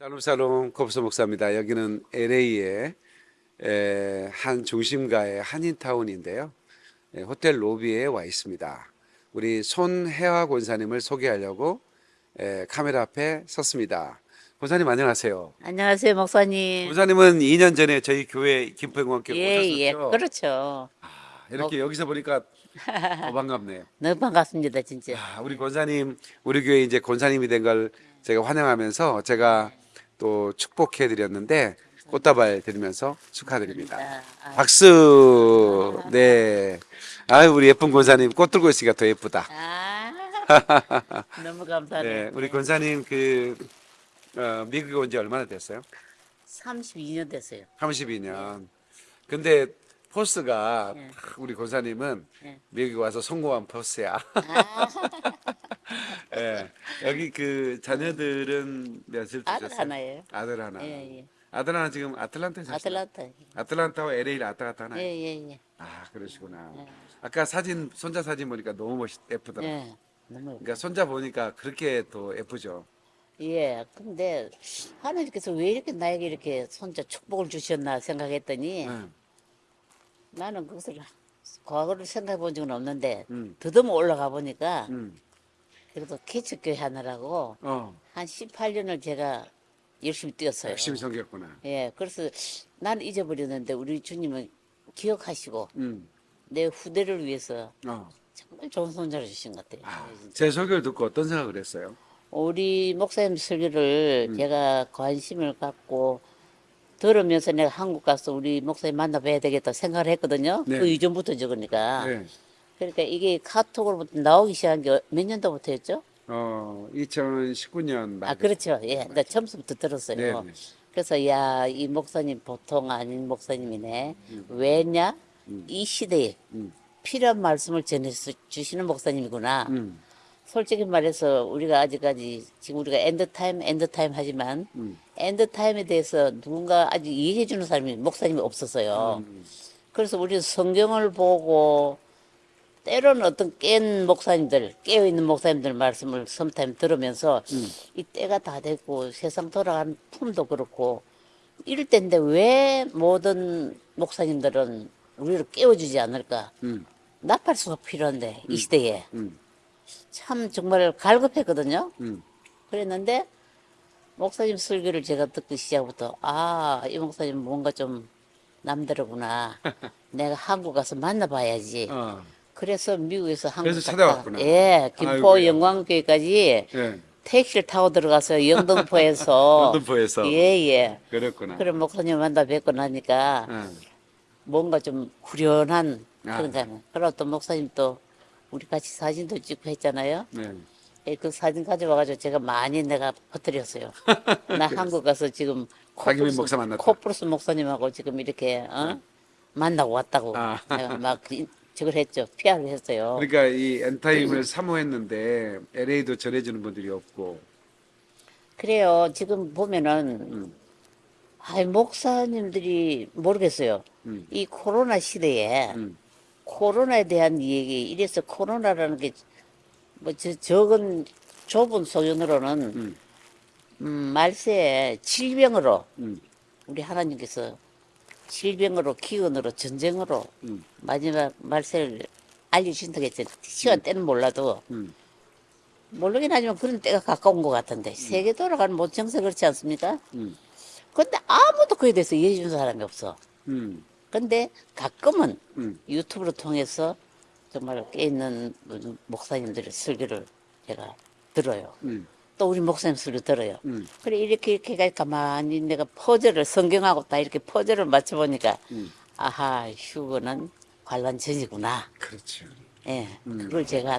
샬롬샬롬 곱소 목사입니다. 여기는 LA의 한 중심가의 한인타운인데요. 에, 호텔 로비에 와 있습니다. 우리 손혜화 권사님을 소개하려고 에, 카메라 앞에 섰습니다. 권사님 안녕하세요. 안녕하세요, 목사님. 권사님은 2년 전에 저희 교회 김포영광교회 예, 예, 오셨었죠? 그렇죠. 아, 이렇게 여기서 보니까 더 반갑네요. 너무 반갑습니다, 진짜. 아, 우리 권사님, 우리 교회 이제 권사님이 된 걸 제가 환영하면서 제가 또 축복해 드렸는데 꽃다발 드리면서 축하드립니다. 아, 아, 박수. 네. 아유, 우리 예쁜 권사님 꽃 들고 있으니까 더 예쁘다. 아, 너무 감사해요. 네, 우리 권사님 그 어, 미국에 온 지 얼마나 됐어요? 32년 됐어요. 32년. 근데 포스가 네. 우리 권사님은 네. 미국에 와서 성공한 포스야. 아, 예. 여기 그 자녀들은 몇을 아들 두셨어요? 하나예요. 아들 하나. 예, 예. 아들 하나 지금 아틀란타에 사시나요? 아틀란타. 아틀란타와 LA를 왔다 갔다 하나요? 예, 예, 예. 아 그러시구나. 네. 아까 사진 손자 사진 보니까 너무 멋있 예쁘더라. 고 예. 너무. 그러니까 손자 보니까 그렇게 더 예쁘죠. 예. 근데 하나님께서 왜 이렇게 나에게 이렇게 손자 축복을 주셨나 생각했더니 응. 나는 그것을 과거를 생각해 본 적은 없는데 음. 더듬어 올라가 보니까 음. 그래도 개척교회 하느라고 어. 한 18년을 제가 열심히 뛰었어요. 열심히 섬겼구나. 예, 그래서 나는 잊어버렸는데 우리 주님은 기억하시고 음. 내 후대를 위해서 어. 정말 좋은 손자를 주신 것 같아요. 아. 제 소개를 듣고 어떤 생각을 했어요? 우리 목사님 설교를 음. 제가 관심을 갖고 들으면서 내가 한국 가서 우리 목사님 만나봐야 되겠다 생각을 했거든요. 네. 그 이전부터 적으니까. 네. 그러니까 이게 카톡으로부터 나오기 시작한 게 몇 년도부터였죠? 어, 2019년 말. 아, 그렇죠. 예, 나 처음부터 들었어요. 네, 네. 그래서 야, 이 목사님 보통 아닌 목사님이네. 왜냐? 이 시대에 음. 필요한 말씀을 전해 주시는 목사님이구나. 음. 솔직히 말해서 우리가 아직까지 지금 우리가 end time end time 하지만 음. end time에 대해서 누군가 아직 이해해 주는 사람이 목사님이 없었어요. 음. 그래서 우리는 성경을 보고 때로는 어떤 깬 목사님들, 깨어 있는 목사님들 말씀을 sometimes 들으면서 음. 이 때가 다 됐고 세상 돌아가는 품도 그렇고 이럴 때인데 왜 모든 목사님들은 우리를 깨워주지 않을까? 음. 나팔수가 필요한데 이 시대에 음. 참 정말 갈급했거든요. 음. 그랬는데 목사님 설교를 제가 듣기 시작부터 아 이 목사님 뭔가 좀 남다르구나. 내가 한국 가서 만나봐야지. 어. 그래서 미국에서 한국 그래서. 찾아왔구나. 예, 김포 아이고야. 영광교회까지 예. 택시를 타고 들어가서 영등포에서 영등포에서. 예예. 그랬구나. 그런 목사님 만나 뵙고 나니까 어. 뭔가 좀 후련한 아. 그런 감. 그리고 또 목사님 또 우리 같이 사진도 찍고 했잖아요. 네. 예, 그 사진 가져와가지고 제가 많이 내가 퍼뜨렸어요. 나 한국 가서 지금 박유민 목사 만났다. 코프루스 목사님하고 지금 이렇게 어? 만나고 왔다고 아. 내가 막 이- 저걸 했죠. PR을 했어요. 그러니까 이 end time을 사모했는데 LA도 전해주는 분들이 없고. 그래요. 지금 보면은 음. 아이 목사님들이 모르겠어요. 음. 이 코로나 시대에 음. 코로나에 대한 얘기 이래서 코로나라는 게 뭐 적은 좁은 소견으로는 음. 음, 말세에 질병으로 음. 우리 하나님께서 질병으로 기근으로 전쟁으로 음. 마지막 말세를 알려주신다고 했죠. 시간 때는 몰라도 음. 모르긴 하지만 그런 때가 가까운 것 같은데 세계 돌아가는 모든 정세 그렇지 않습니까? 음. 근데 아무도 그에 대해서 이해해 주는 사람이 없어. 음. 근데 가끔은 음. 유튜브를 통해서 정말 깨있는 목사님들의 설교를 제가 들어요. 음. 또 우리 목사님 설교 들어요. 음. 그래 이렇게 이렇게 가 가만히 내가 퍼즐을 성경하고 다 이렇게 퍼즐을 맞춰 보니까 음. 아하 휴거는 관란 전이구나. 그렇죠. 예, 음. 그걸 제가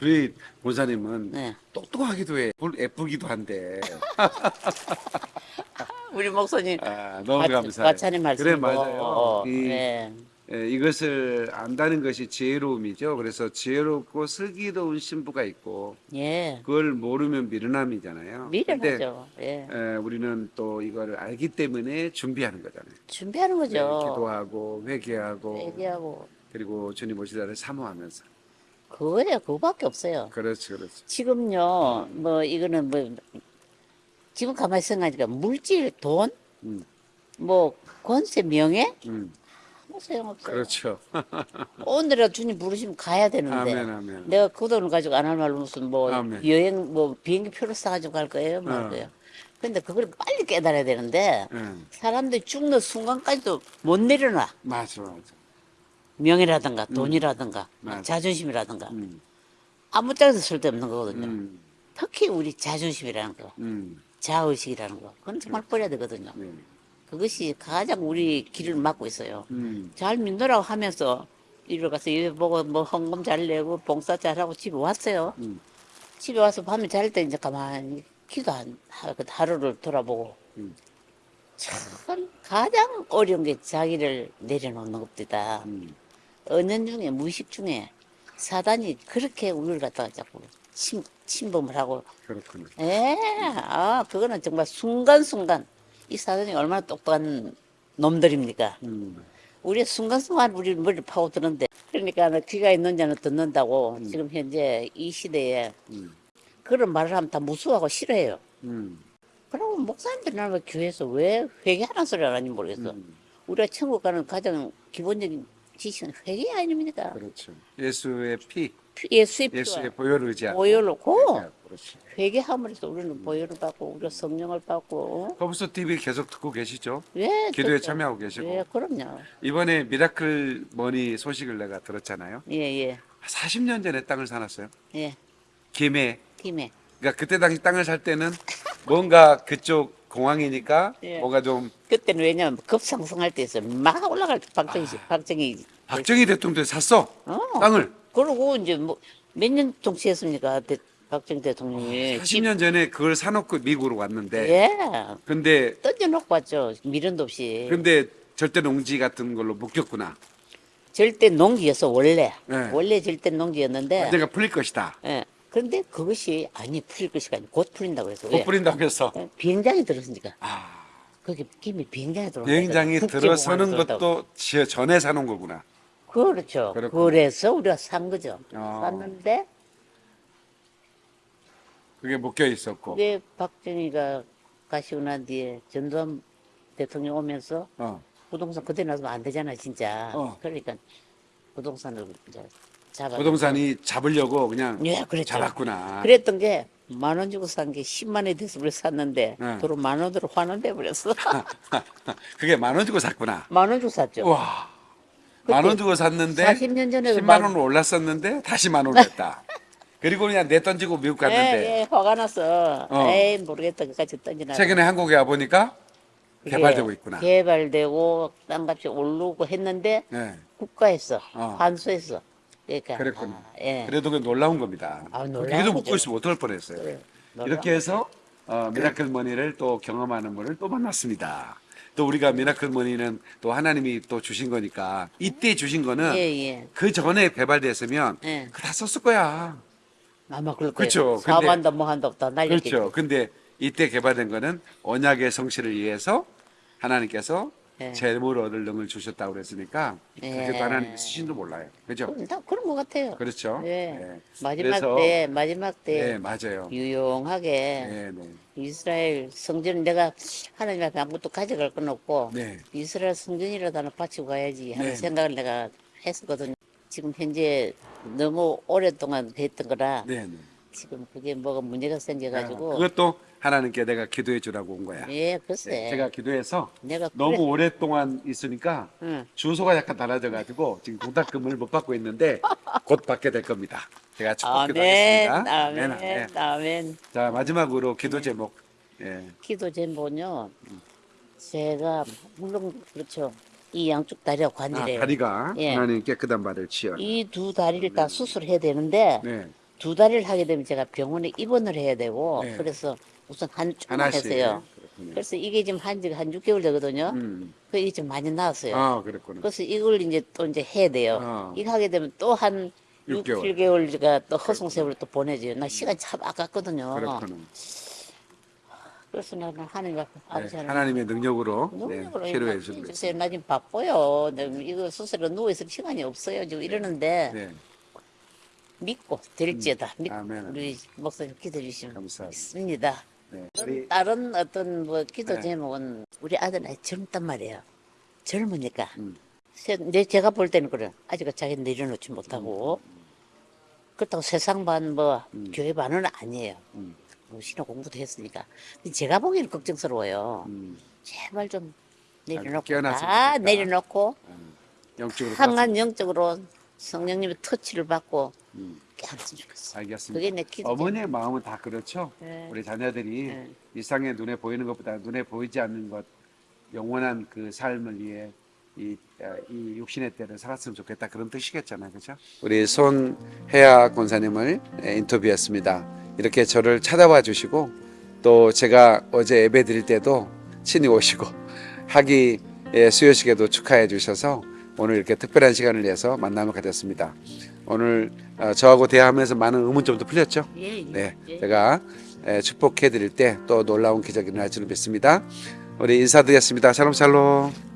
우리 본사님은 네. 똑똑하기도 해. 볼- 예쁘기도 한데. 우리 목사님 아, 너무 과- 감사해요. 과찬의 말씀 그래 맞아요. 이, 네. 예, 이것을 안다는 것이 지혜로움이죠. 그래서 지혜롭고 슬기로운 신부가 있고 예, 그걸 모르면 미련함이잖아요. 미련하죠. 예. 에, 우리는 또 이걸 알기 때문에 준비하는 거잖아요. 준비하는 네, 거죠. 기도하고 회개하고 얘기하고 그리고 주님 오시다를 사모하면서 그거예요. 그거밖에 없어요. 그렇지 그렇지. 지금요, 뭐 이거는 뭐 지금 가만히 생각하니까 물질, 돈, 음. 뭐 권세, 명예 음. 아무 소용없어요. 그렇죠. 오늘이라도 주님 부르시면 가야 되는데 아멘, 아멘. 내가 그 돈을 가지고 안 할 말로 무슨 뭐 아멘. 여행 뭐 비행기 표를 사가지고 갈 거예요 말 어. 거예요. 근데 그걸 빨리 깨달아야 되는데 응. 사람들이 죽는 순간까지도 못 내려놔. 맞아, 맞아. 명예라든가 돈이라든가 맞아. 자존심이라든가 음. 아무 짝에도 쓸데없는 거거든요. 음. 특히 우리 자존심이라는 거, 음. 자의식이라는 거, 그건 정말 버려야 되거든요. 네. 그것이 가장 우리 길을 막고 있어요. 음. 잘 믿노라고 하면서 이리 가서 예배 보고 뭐 헌금 잘 내고 봉사 잘하고 집에 왔어요. 음. 집에 와서 밤에 잘 때 이제 가만히 기도 한 하- 그 하루를 돌아보고 음. 참 가장 어려운 게 자기를 내려놓는 것이다. 음. 언연 중에 무의식 중에 사단이 그렇게 우리를 갖다가 자꾸 침, 침범을 하고 그렇군요. 예, 아 그거는 정말 순간순간 이 사단이 얼마나 똑똑한 놈들입니까? 음. 우리 순간순간 우리 머리를 파고드는데 그러니까 귀가 있는 자는 듣는다고 지금 현재 이 시대에 음. 그런 말을 하면 다 무수하고 싫어해요. 음. 그러면 목사님들이 나왜 교회에서 왜 회개하는 소리를 하는지 모르겠어. 음. 우리가 천국 가는 가장 기본적인 지식은 회개 아닙니까? 그렇죠. 예수의 피, 예수의 예수의 피와 보혈을 의지하고. 보혈로 고 그렇지. 회개함으로 해서 우리는 보혈을 받고 우리가 성령을 받고 허브스 TV 계속 듣고 계시죠? 예, 기도에 듣죠. 참여하고 계시고. 예, 그럼요. 이번에 miracle money 소식을 내가 들었잖아요. 예, 예, 40년 전에 땅을 사놨어요. 예. 김해. 김해 그러니까 그때 당시 땅을 살 때는 뭔가 그쪽 공항이니까 예. 뭔가 좀 그때는 왜냐면 급상승할 때였어. 막 올라갈 때 박정희 씨, 박정희. 박정희 대통령도 샀어 어. 땅을 그러고 이제 뭐 몇년 동치했습니까? 대, 박정희 대통령이. 40년 전에 그걸 사놓고 미국으로 왔는데 예. 근데 던져놓고 왔죠. 미련도 없이. 근데 절대 농지 같은 걸로 묶였구나. 절대 농지였어, 원래. 네. 원래 절대 농지였는데. 언젠가 풀릴 것이다. 예. 그런데 그것이 아니 풀릴 것이 아니고 곧 풀린다고 해서. 못 뿌린다고 해서 예, 비행장이 들었으니까. 아, 거기 김이 비행장에 들어온 비행장이. 들어서는. 것도 지- 전에 사놓은 거구나. 그렇죠. 그렇군요. 그래서 우리가 산 거죠. 아. 샀는데 그게 묶여 있었고. 그게 박정희가 가시고 난 뒤에 전두환 대통령 오면서 어. 부동산 그대로 놔두면 안 되잖아 진짜. 어. 그러니까 부동산을 이제 잡아. 부동산이 잡으려고 그냥 예, 그랬죠. 잡았구나. 그랬던 게 만 원 주고 산 게 10만 원이 돼서 우리 샀는데 네. 도로 만 원으로 환원돼 버렸어. 그게 만 원 주고 샀구나. 만 원 주고 샀죠. 와. 만 원 주고 샀는데 40년 전에도 10만 만- 원으로 올랐었는데 다시 만 원을 했다. 그리고 그냥 내 던지고 미국 갔는데 예, 예, 화가 났어. 어. 에이 모르겠다 그까지 던지나. 최근에 한국에 와 보니까 그게 개발되고 있구나. 개발되고 땅값이 오르고 했는데 네. 국가에서 어. 환수했어. 그러니까 그랬군요. 아, 예. 그래도 그 놀라운 겁니다. 아, 거죠. 묻고 있으면 어떨 뻔했어요. 그래, 이렇게 해서 어, miracle money를 또 경험하는 분을 또 만났습니다. 또 우리가 miracle money는 또 하나님이 또 주신 거니까 이때 주신 거는 예, 예. 그 전에 개발됐으면 예. 그거 다 썼을 거야. 아마 그럴 거예요. 그렇죠. 사업한다 뭐 한다 다 날렸겠지. 그렇죠. 근데 이때 개발된 거는 언약의 성실을 위해서 하나님께서 예. 재물 얻을 능을 주셨다고 그랬으니까 그게 예. 또 하나님의 쓰신도 몰라요. 그죠? 다 그런 것 같아요. 그렇죠. 예. 예. 마지막 그래서- 때 마지막 때 네, 맞아요. 유용하게 네, 네. 이스라엘 성전 내가 하나님 앞에 아무것도 가져갈 건 없고 네. 이스라엘 성전이라도 하나 바치고 가야지 하는 네. 생각을 내가 했었거든요. 지금 현재 너무 오랫동안 됐던 거라 네, 네. 지금 그게 뭐가 문제가 생겨가지고 아, 그것도 하나님께 내가 기도해 주라고 온 거야. 예 글쎄 네, 제가 기도해서 내가 너무 그래- 오랫동안 있으니까 응. 주소가 약간 달라져 가지고 지금 공탁금을 못 받고 있는데 곧 받게 될 겁니다. 제가 축복 아멘 기도하겠습니다. 아멘 아멘. 아멘 자 마지막으로 기도 제목. 예. 기도 제목은요 제가 물론 그렇죠 이 양쪽 다리가 아, 관절이에요 다리가 예. 하나님 깨끗한 발을 치여. 이두 다리를 다 수술해야 되는데 네. 두 다리를 하게 되면 제가 병원에 입원을 해야 되고 네. 그래서 우선 한 하나씩. 했어요 그렇군요. 그래서 이게 지금 한 지가 한 6개월 되거든요 음. 그 이게 좀 많이 나왔어요 아, 그랬구나. 그래서 이걸 이제 또 이제 해야 돼요. 어. 이거 하게 되면 또한 6, 6개월. 7개월가 또 허송세월을 또 보내줘요. 나 시간 참 아깝거든요. 그렇구나. 그래서 나는 하나님 앞에 네, 아버지 하나님 하나님의 능력으로, 능력으로 네, 치료해 주세요. 나 지금 바빠요. 나 이거 수술에 누워 있을 시간이 없어요. 지금 이러는데 네. 믿고 될지어다. 믿고 아멘. 우리 목사님 기도해 주시면 감사합니다. 믿습니다. 네. 우리 다른 어떤 뭐 기도 네. 제목은 우리 아들 나이 젊단 말이에요. 젊으니까. 음. 세- 내 제가 볼 때는 그래. 아직 자기 내려놓지 못하고. 그렇다고 세상 반 뭐 교회 반은 아니에요. 음. 뭐 신호 공부도 했으니까. 근데 제가 보기에는 걱정스러워요. 음, 제발 좀 내려놓고 좋겠다. 내려놓고 영적으로 강한 영적으로 성령님의 터치를 받고 음. 좋겠어. 알겠습니다. 그게 내 기도. 어머니의 마음은 다 그렇죠. 네. 우리 자녀들이 네. 일상에 눈에 보이는 것보다 눈에 보이지 않는 것 영원한 그 삶을 위해 이, 아, 이 육신의 때를 살았으면 좋겠다 그런 뜻이겠잖아요, 그렇죠? 우리 손혜아 권사님을 예, 인터뷰했습니다. 이렇게 저를 찾아와 주시고 또 제가 어제 예배 드릴 때도 친히 오시고 하기 예, 수요식에도 축하해 주셔서 오늘 이렇게 특별한 시간을 내서 만남을 가졌습니다. 오늘 어, 저하고 대화하면서 많은 의문점도 풀렸죠? 예, 예. 네, 예. 제가 에, 축복해 드릴 때 또 놀라운 기적이 일어날 줄 믿습니다. 우리 인사드리겠습니다. 샬롬 샬롬.